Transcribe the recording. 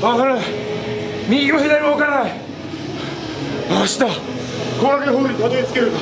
分からない右も左も分からない。明日後楽園ホールにたどり着けるか